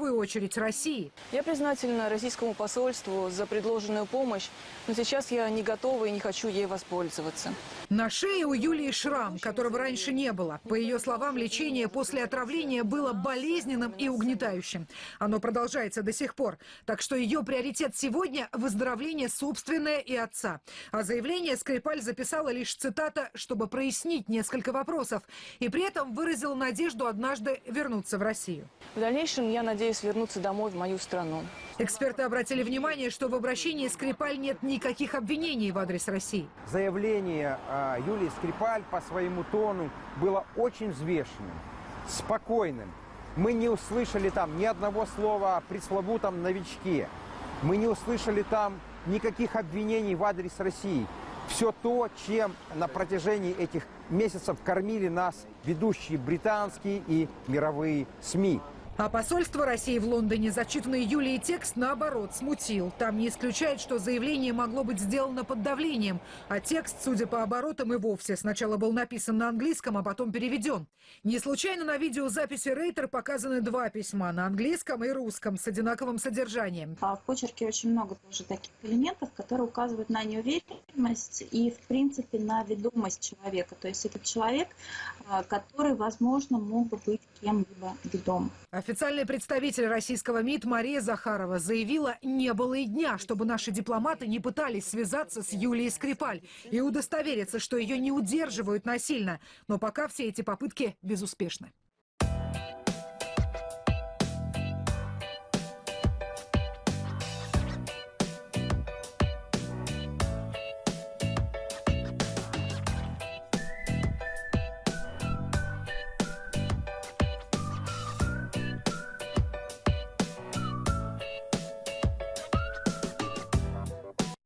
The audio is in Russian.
первую очередь России. Я признательна российскому посольству за предложенную помощь, но сейчас я не готова и не хочу ей воспользоваться. На шее у Юлии шрам, которого раньше не было. По ее словам, лечение после отравления было болезненным и угнетающим. Оно продолжается до сих пор. Так что ее приоритет сегодня – выздоровление собственное и отца. А заявление Скрипаль записала лишь цитата, чтобы прояснить несколько вопросов. И при этом выразила надежду однажды вернуться в Россию. В дальнейшем я надеюсь вернуться домой в мою страну. Эксперты обратили внимание, что в обращении Скрипаль нет никаких обвинений в адрес России. Заявление а, Юлии Скрипаль по своему тону было очень взвешенным, спокойным. Мы не услышали там ни одного слова о пресловутом новичке. Мы не услышали там никаких обвинений в адрес России. Все то, чем на протяжении этих месяцев кормили нас ведущие британские и мировые СМИ. А посольство России в Лондоне зачитанный Юлией текст, наоборот, смутил. Там не исключает, что заявление могло быть сделано под давлением. А текст, судя по оборотам, и вовсе сначала был написан на английском, а потом переведен. Не случайно на видеозаписи Рейтер показаны два письма на английском и русском с одинаковым содержанием. А в почерке очень много тоже таких элементов, которые указывают на неуверенность и, в принципе, на ведомость человека. То есть это человек, а, который, возможно, мог бы быть кем-либо ведом. Официальный представитель российского МИД Мария Захарова заявила, не было и дня, чтобы наши дипломаты не пытались связаться с Юлией Скрипаль и удостовериться, что ее не удерживают насильно. Но пока все эти попытки безуспешны.